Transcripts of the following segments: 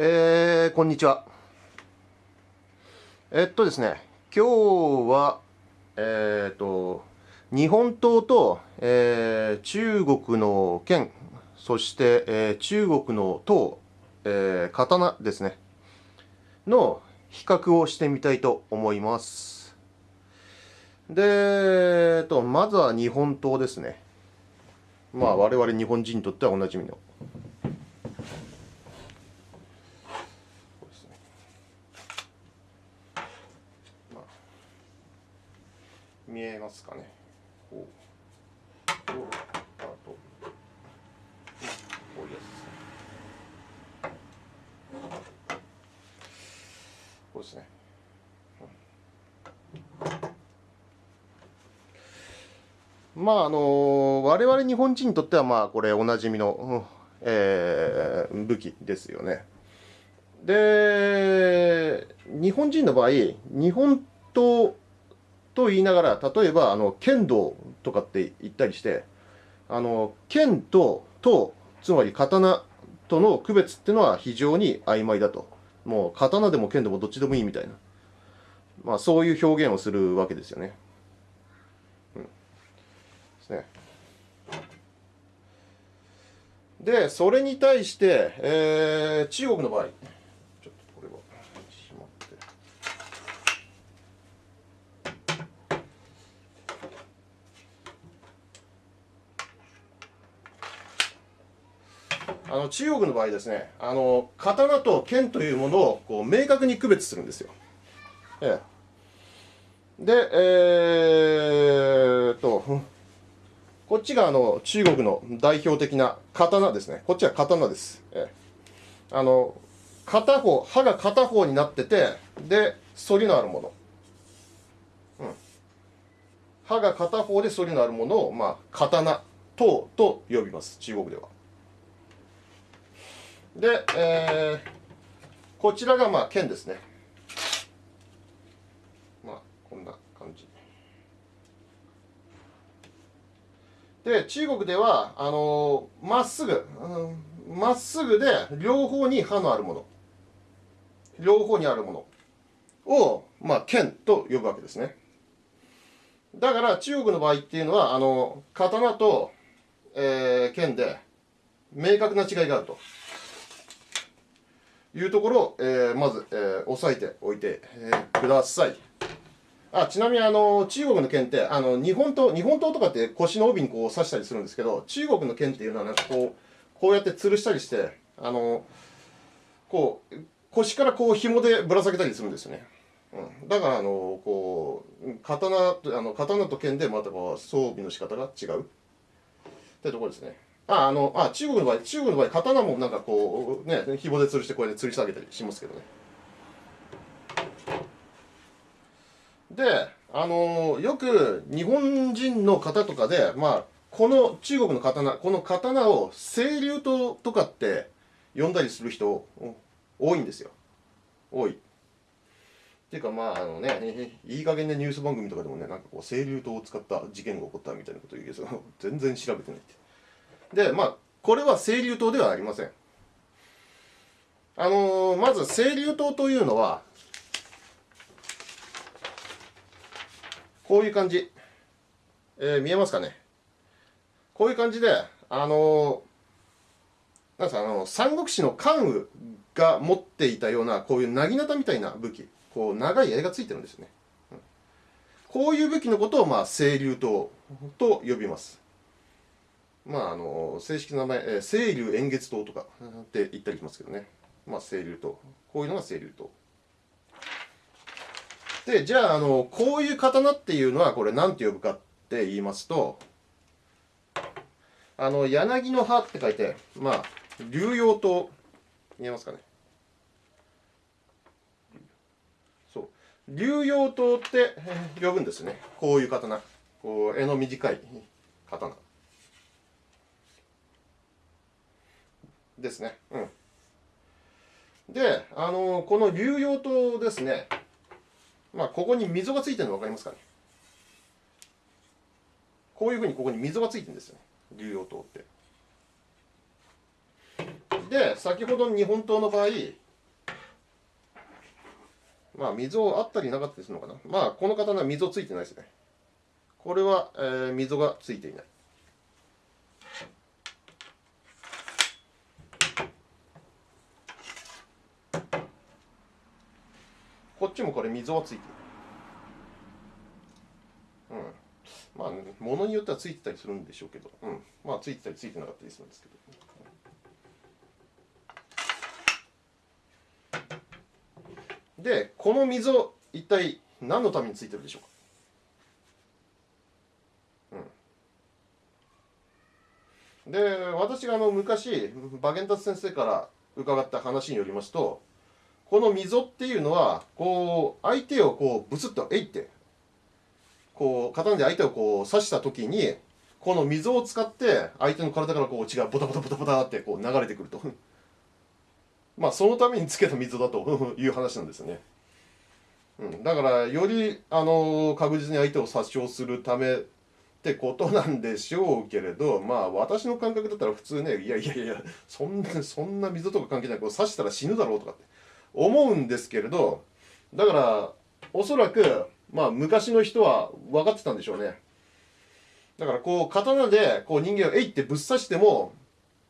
えー、こんにちは。えっとですね、今日は、えー、っと、日本刀と、えー、中国の剣、そして、えー、中国の刀、えー、刀ですね、の比較をしてみたいと思います。で、えっと、まずは日本刀ですね。まあ、我々日本人にとってはおなじみの。見えますかね。こう。こうあと。こういうやつこうですね、うん、まああの我々日本人にとってはまあこれおなじみの、うん、えー、武器ですよね。で日本人の場合日本刀と言いながら、例えば、あの、剣道とかって言ったりして、あの、剣と、と、つまり刀との区別っていうのは非常に曖昧だと。もう、刀でも剣でもどっちでもいいみたいな。まあ、そういう表現をするわけですよね。うん。ですね。で、それに対して、えー、中国の場合、あの中国の場合ですね、あの刀と剣というものをこう明確に区別するんですよ。ええ、で、えー、っと、こっちがあの中国の代表的な刀ですね。こっちは刀です。ええ、あの片方、刃が片方になってて、で、反りのあるもの。うん。刃が片方で反りのあるものを、まあ、刀、等と呼びます。中国では。で、えー、こちらがまあ剣ですね。まあ、こんな感じ。で、中国では、あのま、っすぐ、ま、うん、っすぐで両方に刃のあるもの。両方にあるものを、まあ、剣と呼ぶわけですね。だから中国の場合っていうのは、あの、刀と、えー、剣で明確な違いがあると。いうところを、えー、まず、えー、押さえておいて、えー、ください。あちなみにあの中国の剣ってあの日本刀日本刀とかって腰の帯にこう刺したりするんですけど中国の剣っていうのはなんかこうこうやって吊るしたりしてあのこう腰からこう紐でぶら下げたりするんですよね。うん、だからあのこう刀あの刀と剣でまたこう装備の仕方が違うってところですね。あ、あの、あ、中国の場合、中国の場合、刀もなんかこう、ね、紐で吊るしてこれで吊り下げたりしますけどね。で、あの、よく日本人の方とかで、まあ、この中国の刀、この刀を清流刀とかって呼んだりする人多いんですよ。多い。っていうかまああのね、いい加減なニュース番組とかでもね、なんかこう清流刀を使った事件が起こったみたいなこと言うけど、全然調べてないって。で、まあ、これは清流島ではありません。あのー、まず清流島というのは、こういう感じ。えー、見えますかね？こういう感じで、あのー、なんかあの、三国志の関羽が持っていたような、こういう薙刀みたいな武器。こう、長い槍がついてるんですね。こういう武器のことを、まあ、清流刀と呼びます。まあ、あの正式な名前、えー、清流円月刀とかって言ったりしますけどね、まあ、清流刀こういうのが清流刀でじゃああのこういう刀っていうのはこれ何て呼ぶかって言いますとあの柳の葉って書いてまあ流葉刀見えますかね。そう。流葉刀って呼ぶんですね。こういう刀。こう柄の短い刀。ですね。うん。で、あの、この流用灯ですね、まあ、ここに溝がついてるの分かりますかね？こういうふうにここに溝がついてるんですよね、流用灯って。で、先ほどの日本刀の場合、まあ溝あったりなかったりするのかな？まあこの刀は溝ついてないですねこれは、えー、溝がついていないこっちもこれ溝はついてる。うん。まあ物によってはついてたりするんでしょうけど。うん。まあついてたりついてなかったりするんですけど。でこの溝一体何のためについてるでしょうか？で私があの昔馬源達先生から伺った話によりますとこの溝っていうのはこう相手をこうブスッとえいってこう刀で相手をこう刺した時にこの溝を使って相手の体からこう血がボタボタボタボタってこう流れてくると。まあそのためにつけた溝だと いう話なんですよね。うん、だからよりあの確実に相手を殺傷するためってことなんでしょうけれどまあ私の感覚だったら普通ねいやいやいやそんなそんな溝とか関係ないこう刺したら死ぬだろうとかって。思うんですけれどだからおそらくまあ昔の人は分かってたんでしょうね。だからこう刀でこう人間をえいってぶっ刺しても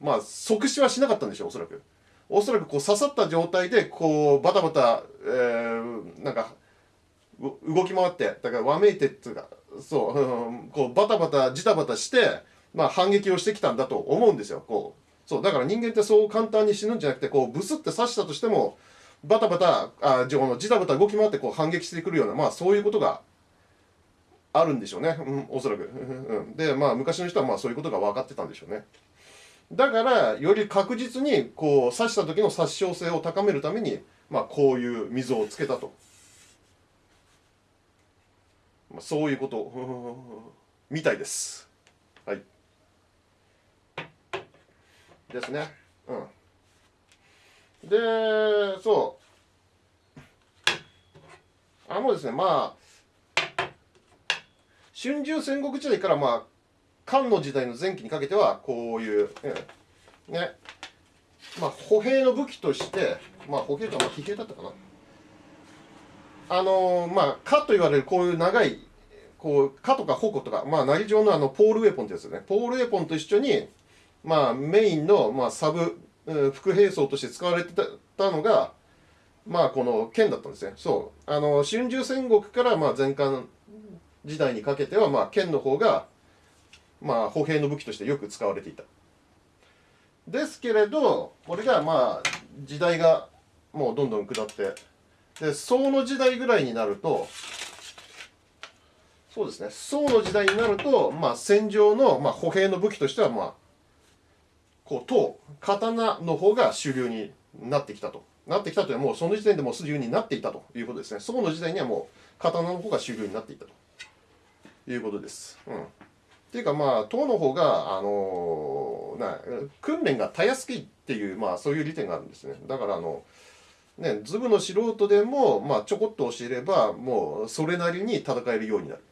まあ即死はしなかったんでしょうおそらく。おそらくこう刺さった状態でこうバタバタ、えー、なんか動き回ってだからわめいてっていうかそう、うん、こうバタバタジタバタして、まあ、反撃をしてきたんだと思うんですよこう。そうだから人間ってそう簡単に死ぬんじゃなくてこうブスって刺したとしてもバタバタあじのジタバタ動き回ってこう反撃してくるようなまあそういうことがあるんでしょうね、うん、おそらく、うん、でまあ昔の人はまあそういうことが分かってたんでしょうねだからより確実にこう刺した時の殺傷性を高めるためにまあこういう溝をつけたとまあ、そういうこと みたいです。はい。ですね。うん。で、そう。あのですね、まあ、春秋戦国時代からまあ、漢の時代の前期にかけては、こういう、ね、まあ、歩兵の武器として、まあ、歩兵とはまあ騎兵だったかな。あのー、まあ、蚊と言われるこういう長い、こう、蚊とか矛とか、まあ、なり状のあの、ポールウェポンってやつですね。ポールウェポンと一緒に、まあ、メインの、まあ、サブ、副兵装として使われてたのが、まあ、この剣だったんですね。そう。あの、春秋戦国から、まあ、前漢時代にかけては、まあ、剣の方が、まあ、歩兵の武器としてよく使われていた。ですけれど、これが、まあ、時代がもうどんどん下って、で宋の時代ぐらいになるとそうですね宋の時代になると、まあ、戦場の、まあ、歩兵の武器としては、まあ、こう刀刀の方が主流になってきたと。なってきたというのはもうその時点でもう主流になっていたということですね。宋の時代にはもう刀の方が主流になっていたと。いうことです。うん。っていうかまあ党の方があのな訓練がたやすいっていうまあそういう利点があるんですね。だからあのね、ズブの素人でも、まあ、ちょこっと教えればもうそれなりに戦えるようになる、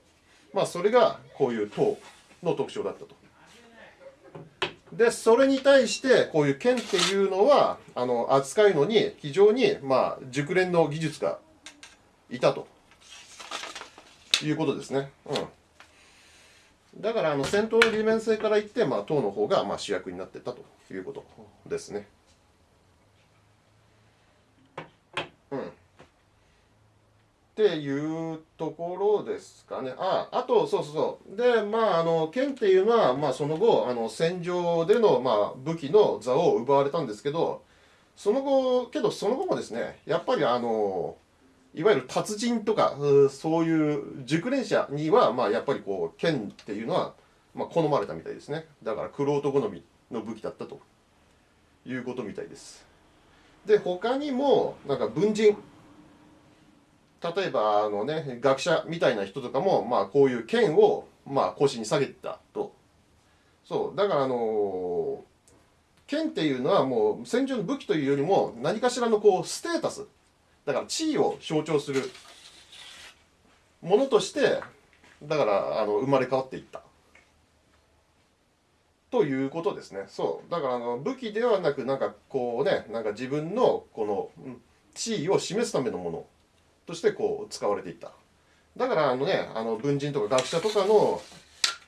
まあ、それがこういう塔の特徴だったと。でそれに対してこういう剣っていうのはあの扱うのに非常に、まあ、熟練の技術がいたということですね。うん、だからあの戦闘の利便性から言って、まあ、党の方がまあ主役になってたということですね。っていうところですかね。あ、あと、そうそうそう。で、まあ、あの、剣っていうのは、まあ、その後、あの、戦場での、まあ、武器の座を奪われたんですけど、その後、けど、その後もですね、やっぱり、あの、いわゆる達人とか、そういう熟練者には、まあ、やっぱりこう、剣っていうのは、まあ、好まれたみたいですね。だから、玄人好みの武器だったということみたいです。で、他にも、なんか文人、例えばあの、ね、学者みたいな人とかも、まあ、こういう剣を、まあ、腰に下げてたと。そう。だからあの剣っていうのはもう戦場の武器というよりも何かしらのこうステータス。だから地位を象徴する。ものとしてだからあの生まれ変わっていった。ということですね。そう。だからあの武器ではなくなんかこうねなんか自分のこの地位を示すためのもの。としてこう使われていっただからあのねあの文人とか学者とかの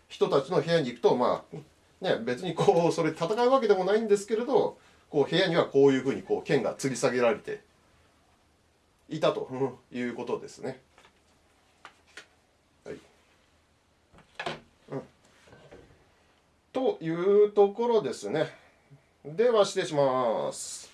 人たちの部屋に行くとまあね別にこうそれ戦うわけでもないんですけれどこう部屋にはこういうふうにこう剣が吊り下げられていたということですね。はいうん、というところですね。では失礼します。